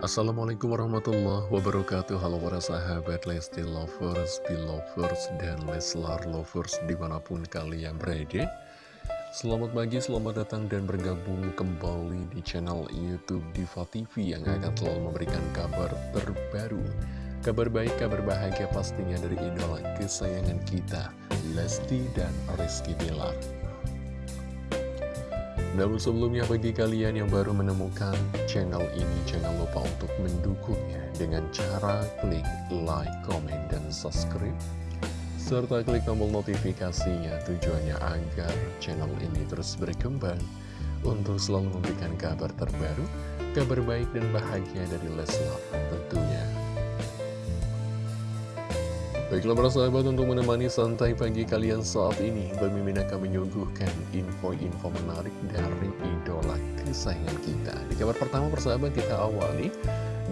Assalamualaikum warahmatullahi wabarakatuh. Halo para sahabat Lesti Lovers, Belovers, dan Leslar Lovers di mana pun kalian berada. Selamat pagi, selamat datang dan bergabung kembali di channel Youtube Diva TV Yang akan selalu memberikan kabar terbaru. Kabar baik, kabar bahagia pastinya dari idola kesayangan kita Lesti dan Rizky Bilar namun sebelumnya bagi kalian yang baru menemukan channel ini Jangan lupa untuk mendukungnya dengan cara klik like, comment, dan subscribe. Serta klik tombol notifikasinya tujuannya agar channel ini terus berkembang Untuk selalu memberikan kabar terbaru, kabar baik dan bahagia dari Leslar tentunya Baiklah para sahabat untuk menemani santai pagi kalian saat ini Bamimin akan menyuguhkan info-info menarik dari idola kesayangan kita. Di kabar pertama persahabat kita awali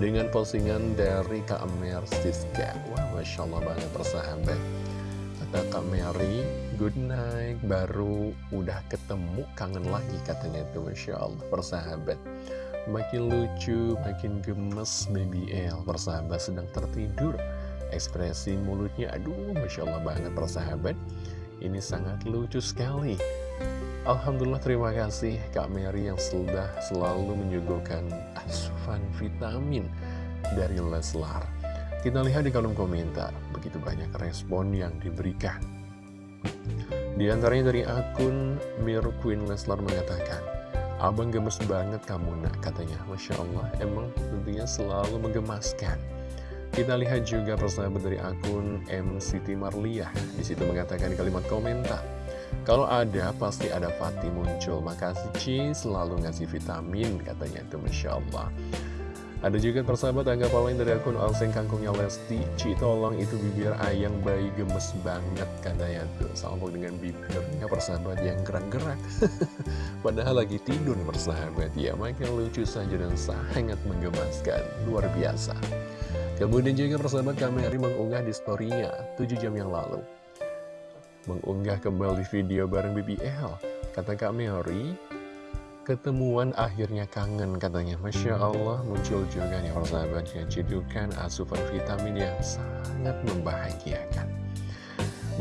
dengan postingan dari Kak Mer Siska. Wah Masya Allah banget persahabat Kata Kak Mary, good night, baru udah ketemu, kangen lagi katanya itu Masya Allah persahabat Makin lucu, makin gemes baby L persahabat sedang tertidur Ekspresi mulutnya, aduh Masya Allah banget persahabat. Ini sangat lucu sekali. Alhamdulillah terima kasih Kak Mary yang sudah selalu menyuguhkan asupan vitamin dari Leslar. Kita lihat di kolom komentar, begitu banyak respon yang diberikan. Di antaranya dari akun Mir Queen Leslar mengatakan Abang gemes banget kamu nak katanya. Masya Allah emang tentunya selalu menggemaskan kita lihat juga persahabat dari akun M. Siti Marliah. Di situ mengatakan kalimat komentar. Kalau ada, pasti ada Fatih muncul. Makasih Ci, selalu ngasih vitamin, katanya itu Masya Allah. Ada juga persahabat tanggapan lain dari akun Alseng Kangkungnya Lesti. Ci, tolong itu bibir ayang bayi gemes banget, katanya tuh. Sambung dengan bibirnya persahabat yang gerak-gerak. Padahal lagi tidur persahabat ya. Makin lucu saja dan sangat menggemaskan. Luar biasa. Kemudian juga persahabat kami hari mengunggah di storynya 7 jam yang lalu. Mengunggah kembali video bareng BBL Kata Kak Mary Ketemuan akhirnya kangen katanya. Masya Allah muncul juga nih persahabat yang cedukan asupan vitamin yang sangat membahagiakan.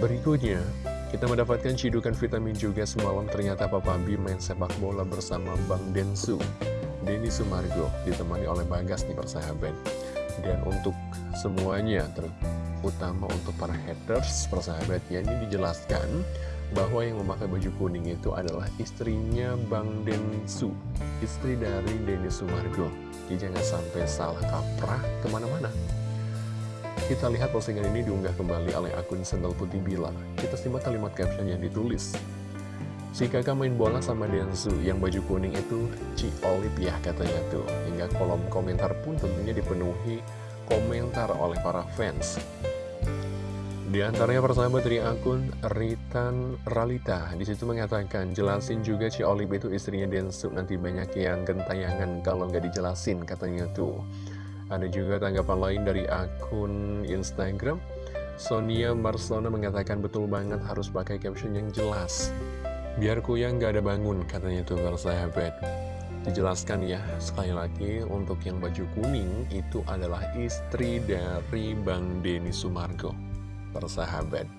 Berikutnya kita mendapatkan cidukan vitamin juga semalam. Ternyata Papa B main sepak bola bersama Bang Densu. Denny Sumargo ditemani oleh Bagas nih persahabat dan untuk semuanya terutama untuk para haters persahabatnya ini dijelaskan bahwa yang memakai baju kuning itu adalah istrinya Bang Densu istri dari Denny Sumargo. Jadi jangan sampai salah kaprah ke mana-mana. Kita lihat postingan ini diunggah kembali oleh akun Sendal Putih Bila. Kita simak kalimat caption yang ditulis Si kakak main bola sama Densu yang baju kuning itu Ci Olip ya katanya tuh. Hingga kolom komentar pun tentunya dipenuhi komentar oleh para fans. Di antaranya persahabat dari akun Ritan Ralita. Di situ mengatakan jelasin juga Ci Olip itu istrinya Densu Nanti banyak yang gentayangan kalau nggak dijelasin katanya tuh. Ada juga tanggapan lain dari akun Instagram. Sonia Marsona mengatakan betul banget harus pakai caption yang jelas Biar kuyang gak ada bangun katanya tuh sahabat Dijelaskan ya sekali lagi untuk yang baju kuning itu adalah istri dari Bang Denny Sumargo. Persahabat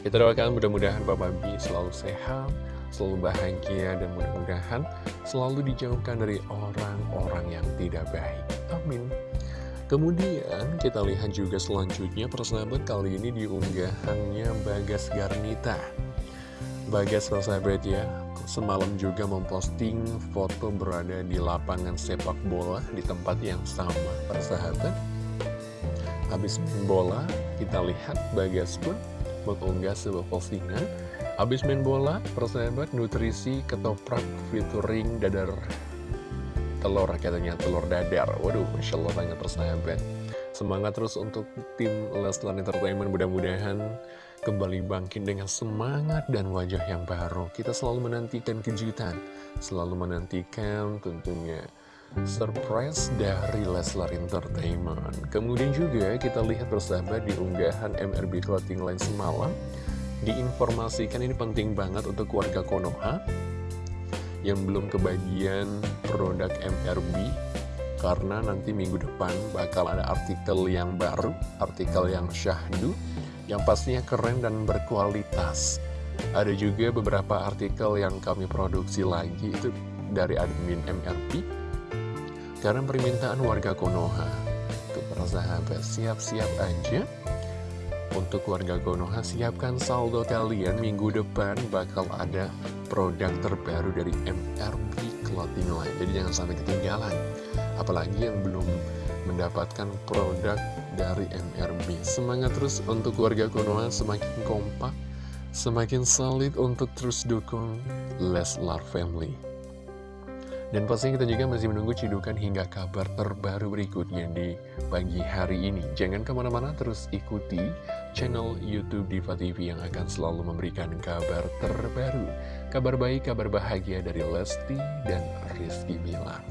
Kita doakan mudah-mudahan Bapak B selalu sehat Selalu bahagia dan mudah-mudahan selalu dijauhkan dari orang-orang yang tidak baik. Amin. Kemudian kita lihat juga selanjutnya persahabat kali ini diunggahannya Bagas Garnita Bagas persahabat ya. Semalam juga memposting foto berada di lapangan sepak bola Di tempat yang sama persahabat Habis main bola kita lihat Bagas pun mengunggah sebuah postingan. Habis main bola persahabat nutrisi ketoprak featuring dadar. Telur katanya telur dadar. Waduh Masya Allah banget persahabat. Semangat terus untuk tim Leslar Entertainment mudah-mudahan kembali bangkit dengan semangat dan wajah yang baru. Kita selalu menantikan kejutan, selalu menantikan tentunya surprise dari Leslar Entertainment. Kemudian juga kita lihat bersahabat di unggahan MRB Clothing Line semalam, diinformasikan ini penting banget untuk warga Konoha yang belum kebagian produk MRB Karena nanti minggu depan bakal ada artikel yang baru, artikel yang syahdu, yang pastinya keren dan berkualitas. Ada juga beberapa artikel yang kami produksi lagi, itu dari admin MRP, karena permintaan warga Konoha. Untuk para sahabat, siap-siap aja untuk warga Konoha, siapkan saldo kalian minggu depan bakal ada produk terbaru dari MRB Clothing Line. Jadi jangan sampai ketinggalan. Apalagi yang belum mendapatkan produk dari MRB. Semangat terus untuk warga Konoha semakin kompak, semakin solid untuk terus dukung Leslar Family. Dan pastinya kita juga masih menunggu cidukan hingga kabar terbaru berikutnya di pagi hari ini. Jangan ke mana-mana terus ikuti channel Youtube Diva TV yang akan selalu memberikan kabar terbaru. Kabar baik, kabar bahagia dari Lesti dan Rizky Bilar.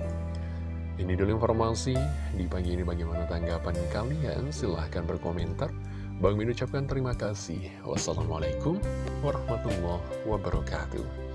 Ini dulu informasi di pagi ini bagaimana tanggapan kalian? Silahkan berkomentar. Bang Min ucapkan terima kasih. Wassalamualaikum warahmatullahi wabarakatuh.